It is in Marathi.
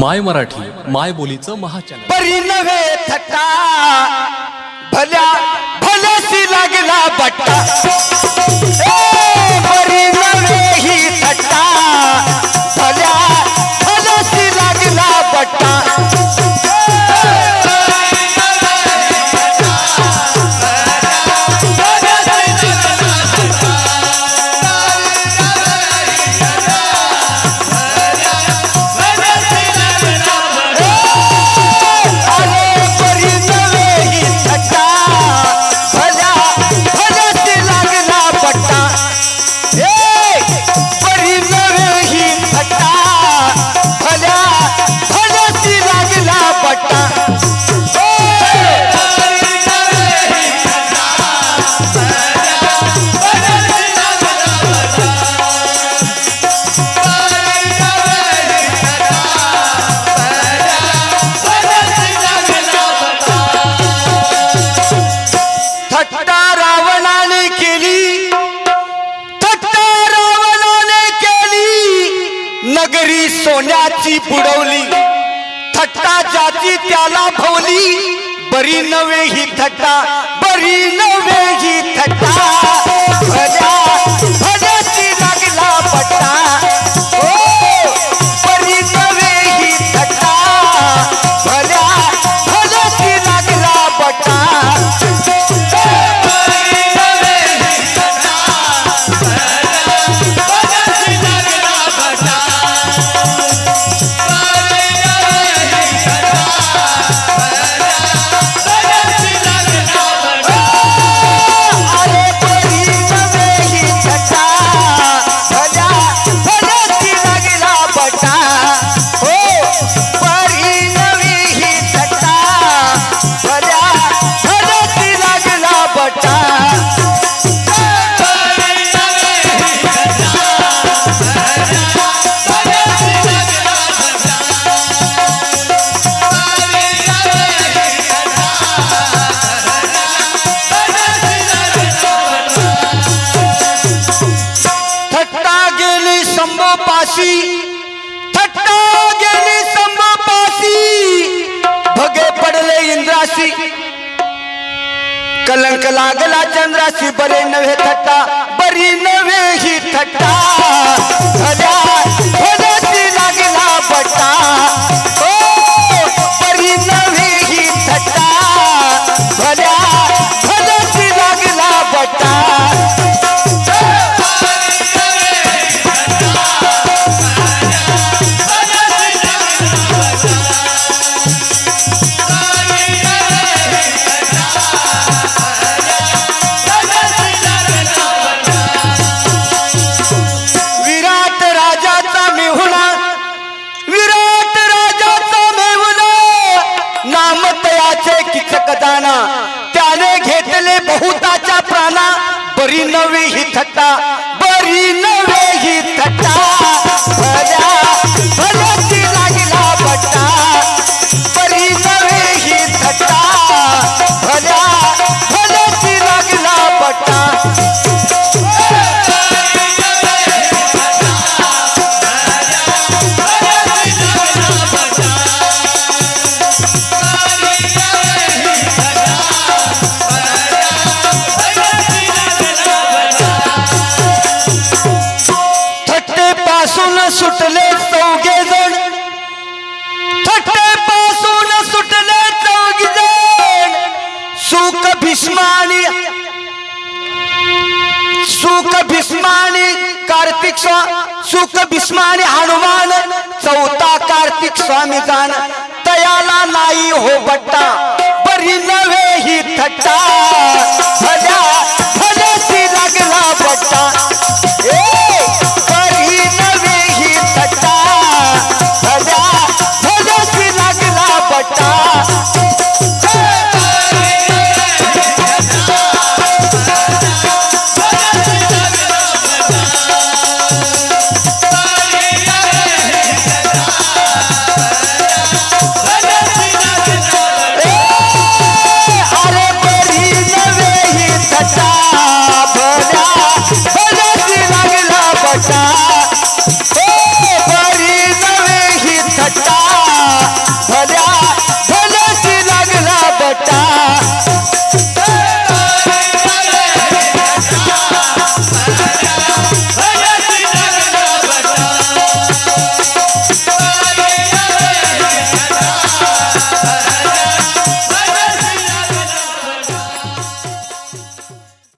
माय मराठी माय बोलीचं महाचॅनल. परी नव्हे थट्टा भल्या भल्याशी लागला बट्टा. केली सोन्याची बुडवली. थट्टा जाची त्याला भवली. बरी नव्हे ही थट्टा संभोपाशी थट्टा गेली भगे पडले इंद्राशी कलंक लागला चंद्राशी बरे नव्हे थट्टा बरी नव्हे ही थट्टा. तयाचे किचक दाना त्याने घेतले बहुताच्या प्राणा. बरी नवी ही थट्टा. बरी नवे ही थट्टा. भल्या भल्याची लागला बट्टा बरी कार्तिक स्वा सुख भीष्मानी हनुमान चौथा कार्तिक स्वामी जाण तयाला नाही हो बट्टा बरी नव्हे ही थट्टा भल्या